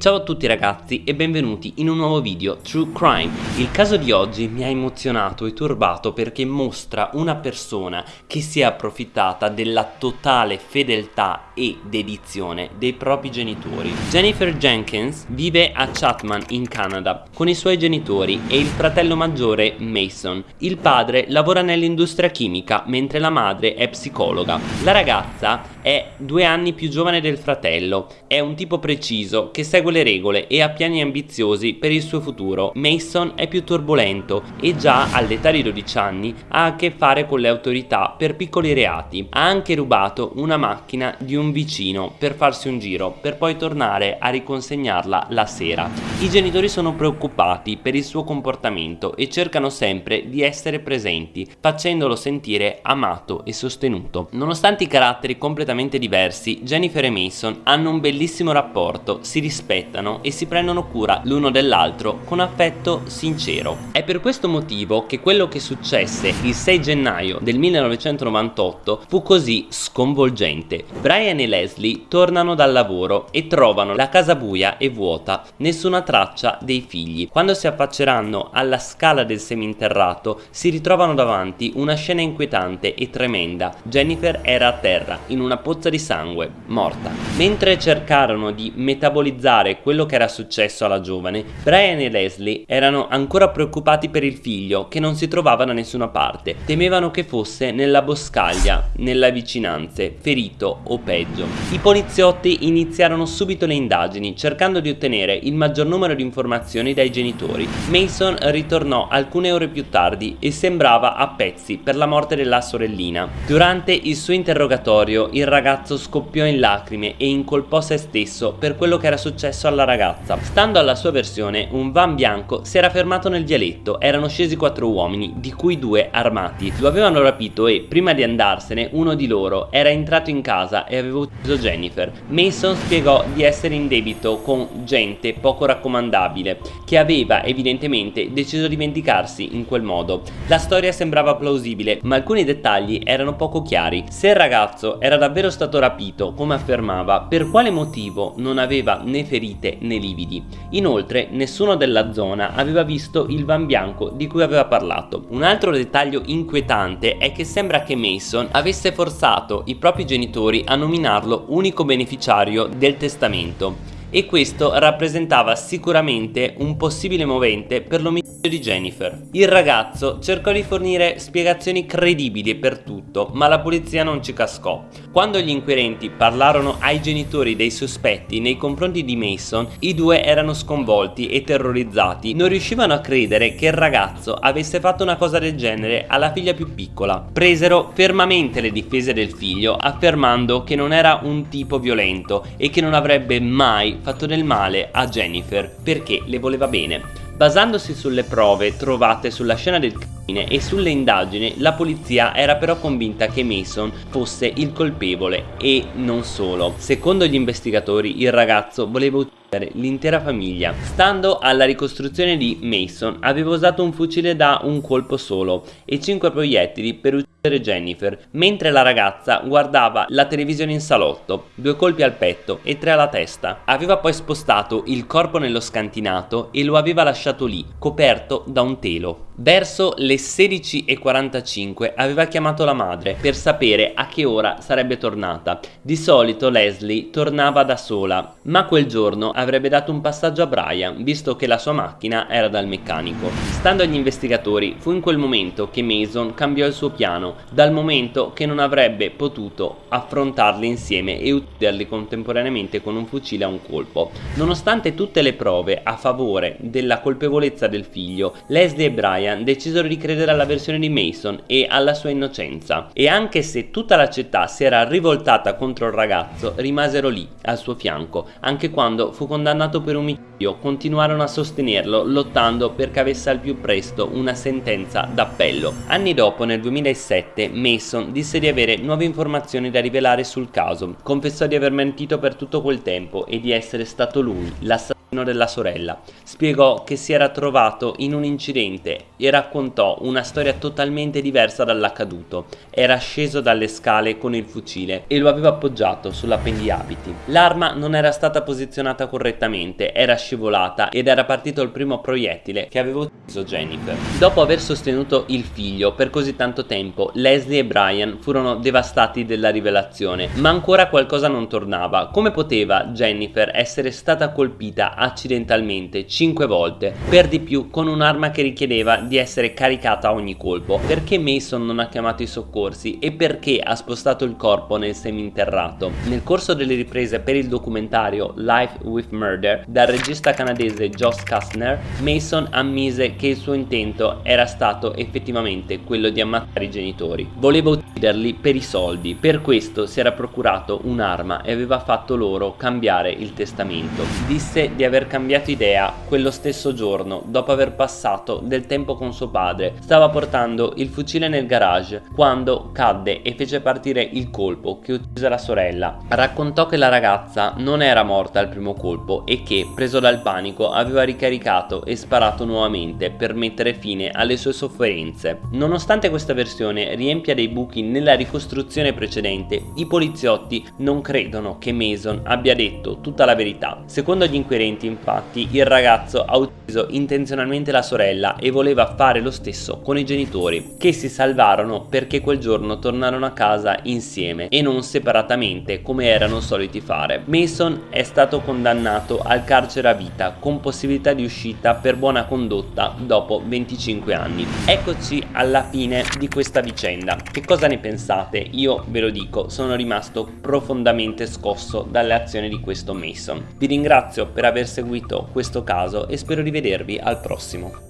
Ciao a tutti ragazzi e benvenuti in un nuovo video True Crime. Il caso di oggi mi ha emozionato e turbato perché mostra una persona che si è approfittata della totale fedeltà e dedizione dei propri genitori. Jennifer Jenkins vive a Chatham in Canada con i suoi genitori e il fratello maggiore Mason. Il padre lavora nell'industria chimica mentre la madre è psicologa. La ragazza è due anni più giovane del fratello, è un tipo preciso che segue le regole e ha piani ambiziosi per il suo futuro. Mason è più turbolento e già all'età di 12 anni ha a che fare con le autorità per piccoli reati. Ha anche rubato una macchina di un vicino per farsi un giro, per poi tornare a riconsegnarla la sera. I genitori sono preoccupati per il suo comportamento e cercano sempre di essere presenti, facendolo sentire amato e sostenuto. Nonostante i caratteri completamente diversi, Jennifer e Mason hanno un bellissimo rapporto, si rispettano e si prendono cura l'uno dell'altro con affetto sincero. È per questo motivo che quello che successe il 6 gennaio del 1998 fu così sconvolgente. Brian e Leslie tornano dal lavoro e trovano la casa buia e vuota, nessuna traccia dei figli. Quando si affacceranno alla scala del seminterrato si ritrovano davanti una scena inquietante e tremenda. Jennifer era a terra in una pozza di sangue, morta. Mentre cercarono di metabolizzare quello che era successo alla giovane, Brian e Leslie erano ancora preoccupati per il figlio che non si trovava da nessuna parte. Temevano che fosse nella boscaglia, nelle vicinanze, ferito o peggio. I poliziotti iniziarono subito le indagini cercando di ottenere il maggior numero di informazioni dai genitori. Mason ritornò alcune ore più tardi e sembrava a pezzi per la morte della sorellina. Durante il suo interrogatorio il ragazzo scoppiò in lacrime e incolpò se stesso per quello che era successo alla ragazza. Stando alla sua versione, un van bianco si era fermato nel vialetto, erano scesi quattro uomini, di cui due armati. Lo avevano rapito e, prima di andarsene, uno di loro era entrato in casa e aveva ucciso Jennifer. Mason spiegò di essere in debito con gente poco raccomandabile, che aveva evidentemente deciso di vendicarsi in quel modo. La storia sembrava plausibile, ma alcuni dettagli erano poco chiari. Se il ragazzo era davvero stato rapito, come affermava, per quale motivo non aveva né ferite né lividi. Inoltre nessuno della zona aveva visto il van bianco di cui aveva parlato. Un altro dettaglio inquietante è che sembra che Mason avesse forzato i propri genitori a nominarlo unico beneficiario del testamento e questo rappresentava sicuramente un possibile movente per l'omicidio di Jennifer. Il ragazzo cercò di fornire spiegazioni credibili per tutto, ma la polizia non ci cascò. Quando gli inquirenti parlarono ai genitori dei sospetti nei confronti di Mason, i due erano sconvolti e terrorizzati. Non riuscivano a credere che il ragazzo avesse fatto una cosa del genere alla figlia più piccola. Presero fermamente le difese del figlio, affermando che non era un tipo violento e che non avrebbe mai fatto del male a Jennifer perché le voleva bene. Basandosi sulle prove trovate sulla scena del crimine e sulle indagini, la polizia era però convinta che Mason fosse il colpevole e non solo. Secondo gli investigatori il ragazzo voleva uccidere l'intera famiglia. Stando alla ricostruzione di Mason aveva usato un fucile da un colpo solo e 5 proiettili per uccidere Jennifer, mentre la ragazza guardava la televisione in salotto, due colpi al petto e tre alla testa. Aveva poi spostato il corpo nello scantinato e lo aveva lasciato lì, coperto da un telo. Verso le 16.45 aveva chiamato la madre per sapere a che ora sarebbe tornata. Di solito Leslie tornava da sola, ma quel giorno avrebbe dato un passaggio a Brian, visto che la sua macchina era dal meccanico. Stando agli investigatori, fu in quel momento che Mason cambiò il suo piano, dal momento che non avrebbe potuto affrontarli insieme e ucciderli contemporaneamente con un fucile a un colpo. Nonostante tutte le prove a favore della colpevolezza del figlio, Leslie e Brian Ryan decisero di credere alla versione di Mason e alla sua innocenza. E anche se tutta la città si era rivoltata contro il ragazzo rimasero lì al suo fianco anche quando fu condannato per omicidio. Continuarono a sostenerlo lottando perché avesse al più presto una sentenza d'appello. Anni dopo nel 2007 Mason disse di avere nuove informazioni da rivelare sul caso. Confessò di aver mentito per tutto quel tempo e di essere stato lui l'assassino della sorella. Spiegò che si era trovato in un incidente e raccontò una storia totalmente diversa dall'accaduto. Era sceso dalle scale con il fucile e lo aveva appoggiato sull'appendiabiti. L'arma non era stata posizionata correttamente, era scivolata ed era partito il primo proiettile che aveva ucciso Jennifer. Dopo aver sostenuto il figlio per così tanto tempo, Leslie e Brian furono devastati della rivelazione, ma ancora qualcosa non tornava. Come poteva Jennifer essere stata colpita accidentalmente 5 volte, per di più con un'arma che richiedeva di essere caricata a ogni colpo? Perché Mason non ha chiamato i soccorsi e perché ha spostato il corpo nel seminterrato? Nel corso delle riprese per il documentario Life with Murder dal regista canadese Josh Kastner, Mason ammise che il suo intento era stato effettivamente quello di ammazzare i genitori. Voleva ucciderli per i soldi, per questo si era procurato un'arma e aveva fatto loro cambiare il testamento. Disse di aver cambiato idea quello stesso giorno, dopo aver passato del tempo con suo padre. Stava portando il fucile nel garage quando cadde e fece partire il colpo che uccise la sorella. Raccontò che la ragazza non era morta al primo colpo e che, preso dal panico, aveva ricaricato e sparato nuovamente per mettere fine alle sue sofferenze. Nonostante questa versione riempia dei buchi nella ricostruzione precedente, i poliziotti non credono che Mason abbia detto tutta la verità. Secondo gli inquirenti, infatti, il ragazzo ha ucciso intenzionalmente la sorella e voleva fare lo stesso con i genitori, che si salvarono perché quel giorno tornarono a casa insieme e non separatamente come erano soliti fare. Mason è stato condannato al carcere a vita con possibilità di uscita per buona condotta dopo 25 anni. Eccoci alla fine di questa vicenda. Che cosa ne pensate? Io ve lo dico, sono rimasto profondamente scosso dalle azioni di questo Mason. Vi ringrazio per aver seguito questo caso e spero di vedervi al prossimo.